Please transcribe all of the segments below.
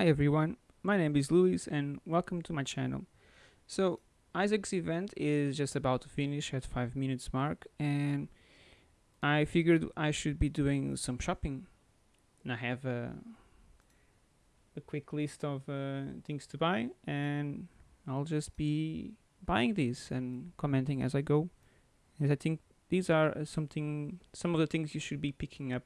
Hi everyone, my name is Luis and welcome to my channel. So Isaac's event is just about to finish at 5 minutes mark and I figured I should be doing some shopping. And I have a, a quick list of uh, things to buy and I'll just be buying these and commenting as I go. As I think these are something, some of the things you should be picking up.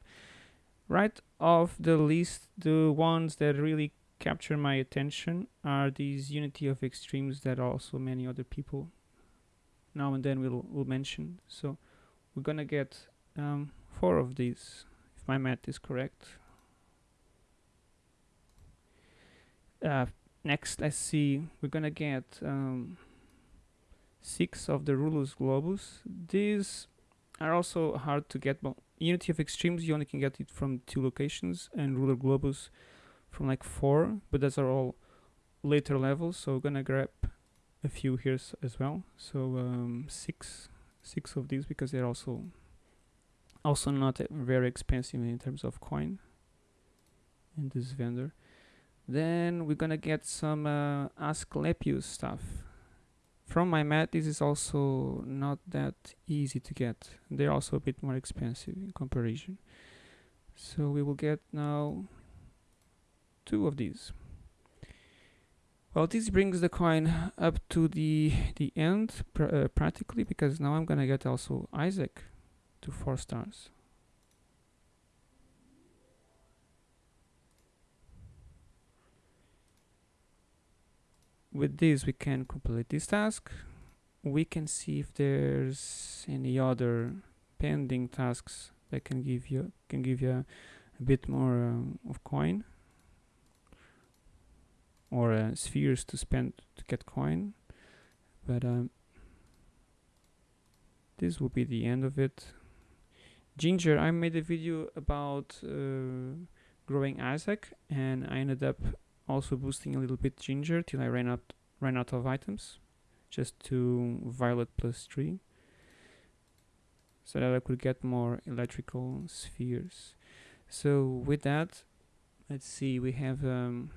Right off the list, the ones that really capture my attention are these unity of extremes that also many other people now and then will, will mention. So we're gonna get um, four of these, if my math is correct. Uh, next, let's see, we're gonna get um, six of the rulus globus. These are also hard to get. Well, unity of extremes, you only can get it from two locations, and ruler globus from like four, but those are all later levels. So we're gonna grab a few here as well. So um, six, six of these because they're also also not very expensive in terms of coin in this vendor. Then we're gonna get some uh, Asclepius staff. From my mat, this is also not that easy to get. They're also a bit more expensive in comparison. So we will get now two of these. Well, this brings the coin up to the the end pr uh, practically because now I'm gonna get also Isaac to four stars. With this we can complete this task. We can see if there's any other pending tasks that can give you can give you a, bit more um, of coin or uh, spheres to spend to get coin. But um, this will be the end of it. Ginger I made a video about uh, growing Isaac and I ended up also boosting a little bit ginger till I ran out ran out of items just to violet plus 3 so that I could get more electrical spheres. So with that let's see we have um,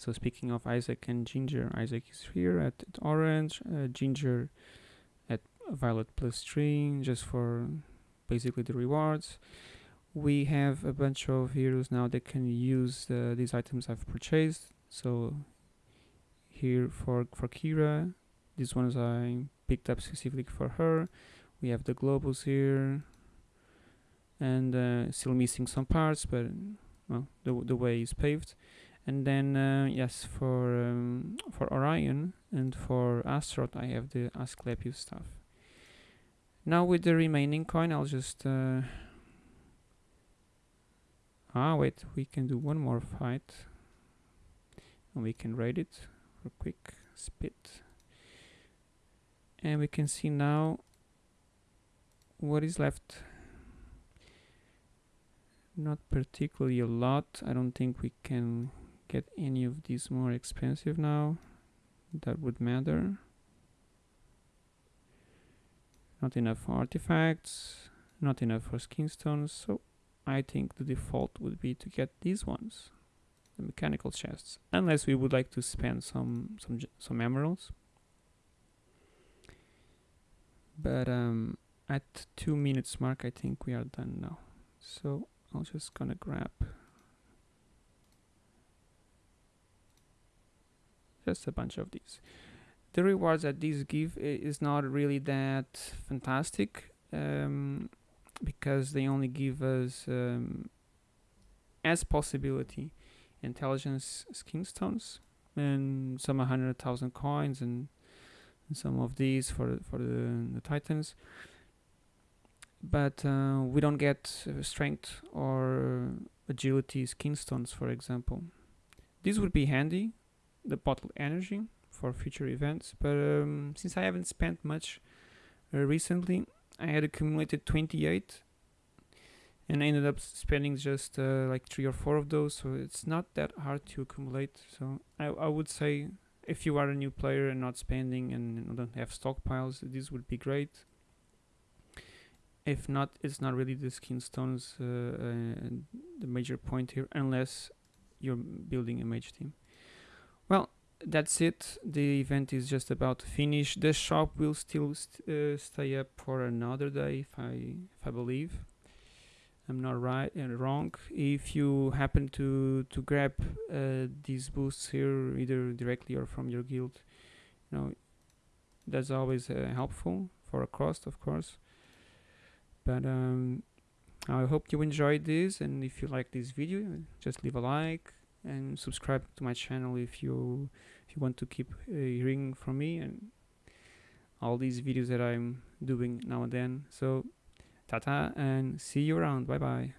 so speaking of Isaac and Ginger, Isaac is here at, at orange, uh, Ginger at violet plus 3, just for basically the rewards. We have a bunch of heroes now that can use uh, these items I've purchased. So here for, for Kira, these ones I picked up specifically for her. We have the globus here, and uh, still missing some parts, but well, the, the way is paved and then uh, yes for um, for Orion and for Astaroth I have the Asclepius staff. Now with the remaining coin I'll just uh, ah wait we can do one more fight. And we can rate it for quick spit. And we can see now what is left. Not particularly a lot. I don't think we can get any of these more expensive now that would matter? Not enough for artifacts not enough for skin stones so I think the default would be to get these ones the mechanical chests unless we would like to spend some some some emeralds. But um, at two minutes mark I think we are done now. So I'm just gonna grab just a bunch of these. The rewards that these give is not really that fantastic um, because they only give us um, as possibility intelligence skin stones and some 100,000 coins and, some of these for for the, the titans. But uh, we don't get uh, strength or agility skin stones for example. These would be handy the bottled energy for future events but um, since I haven't spent much uh, recently I had accumulated 28 and I ended up spending just uh, like three or four of those so it's not that hard to accumulate so I, I would say if you are a new player and not spending and don't have stockpiles this would be great if not it's not really the skin stones uh, uh, the major point here unless you're building a mage team. Well, that's it. The event is just about to finish. The shop will still st- uh, stay up for another day, if I if I believe. I'm not right uh, wrong. If you happen to to grab uh, these boosts here, either directly or from your guild, you know, that's always uh, helpful for a cost, of course. But um, I hope you enjoyed this, and if you like this video, just leave a like and subscribe to my channel if you if you want to keep uh, hearing from me and all these videos that I'm doing now and then. So, tata, and see you around. Bye bye.